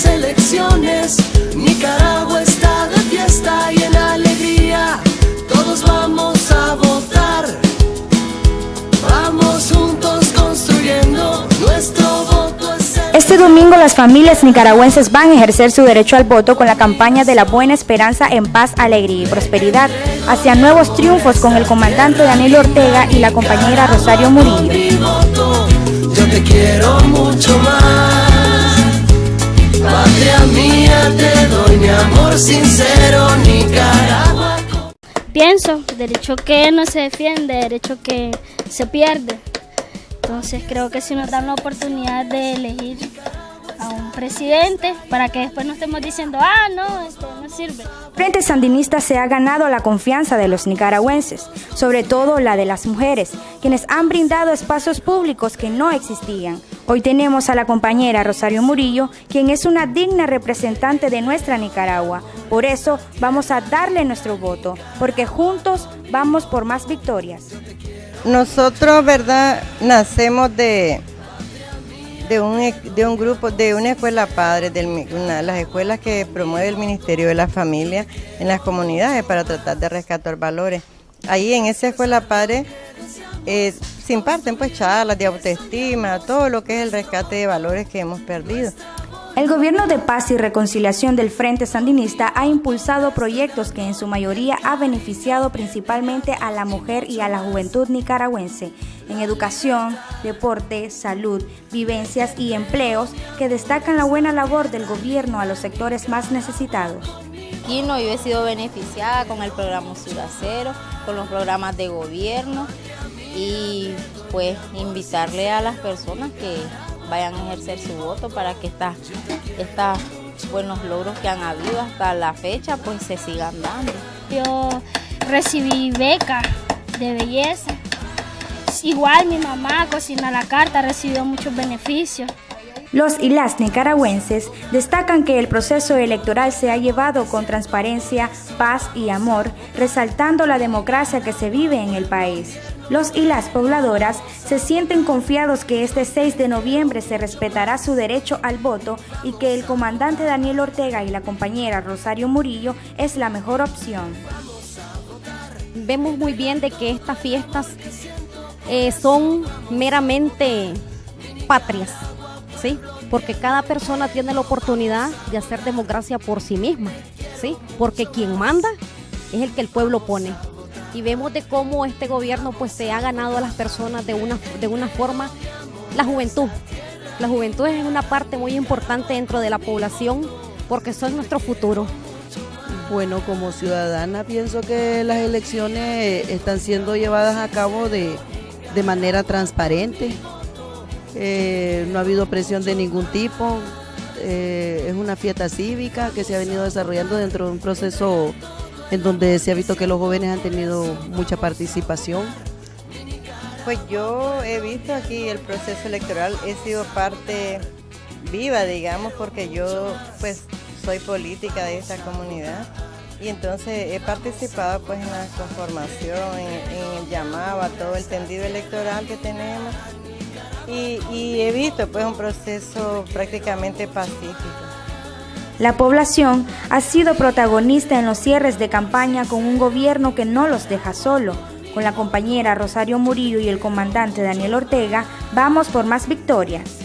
las elecciones. Nicaragua está de fiesta y en alegría. Todos vamos a votar. Vamos juntos construyendo nuestro voto. Este domingo las familias nicaragüenses van a ejercer su derecho al voto con la campaña de la buena esperanza en paz, alegría y prosperidad hacia nuevos triunfos con el comandante Daniel Ortega y la compañera Rosario Murillo. Yo te quiero mucho más. Mía, te doy amor sincero, Nicaragua. Pienso, derecho que no se defiende, derecho que se pierde. Entonces creo que si nos dan la oportunidad de elegir presidente para que después no estemos diciendo, ah, no, esto no sirve. Frente Sandinista se ha ganado la confianza de los nicaragüenses, sobre todo la de las mujeres, quienes han brindado espacios públicos que no existían. Hoy tenemos a la compañera Rosario Murillo, quien es una digna representante de nuestra Nicaragua. Por eso vamos a darle nuestro voto, porque juntos vamos por más victorias. Nosotros, ¿verdad? Nacemos de, de, un, de un grupo, de una escuela padre, de una las escuelas que promueve el Ministerio de la Familia en las comunidades para tratar de rescatar valores. Ahí en esa escuela padre eh, se imparten pues charlas de autoestima, todo lo que es el rescate de valores que hemos perdido. El gobierno de paz y reconciliación del Frente Sandinista ha impulsado proyectos que en su mayoría ha beneficiado principalmente a la mujer y a la juventud nicaragüense en educación, deporte, salud, vivencias y empleos que destacan la buena labor del gobierno a los sectores más necesitados. Aquí no, yo he sido beneficiada con el programa Ciudad Cero, con los programas de gobierno y pues invitarle a las personas que vayan a ejercer su voto para que estos buenos logros que han habido hasta la fecha pues se sigan dando. Yo recibí beca de belleza. Igual mi mamá cocina la carta, recibió muchos beneficios. Los y las nicaragüenses destacan que el proceso electoral se ha llevado con transparencia, paz y amor, resaltando la democracia que se vive en el país. Los y las pobladoras se sienten confiados que este 6 de noviembre se respetará su derecho al voto y que el comandante Daniel Ortega y la compañera Rosario Murillo es la mejor opción. Vemos muy bien de que estas fiestas eh, son meramente patrias ¿sí? Porque cada persona tiene la oportunidad de hacer democracia por sí misma, ¿sí? Porque quien manda es el que el pueblo pone. Y vemos de cómo este gobierno pues se ha ganado a las personas de una, de una forma, la juventud. La juventud es una parte muy importante dentro de la población porque son nuestro futuro. Bueno, como ciudadana pienso que las elecciones están siendo llevadas a cabo de, de manera transparente, eh, no ha habido presión de ningún tipo, eh, es una fiesta cívica que se ha venido desarrollando dentro de un proceso en donde se ha visto que los jóvenes han tenido mucha participación. Pues yo he visto aquí el proceso electoral, he sido parte viva, digamos, porque yo pues soy política de esta comunidad y entonces he participado pues en la conformación, en, el llamado a todo el tendido electoral que tenemos y, he visto pues un proceso prácticamente pacífico. La población ha sido protagonista en los cierres de campaña con un gobierno que no los deja solo. Con la compañera Rosario Murillo y el comandante Daniel Ortega, vamos por más victorias.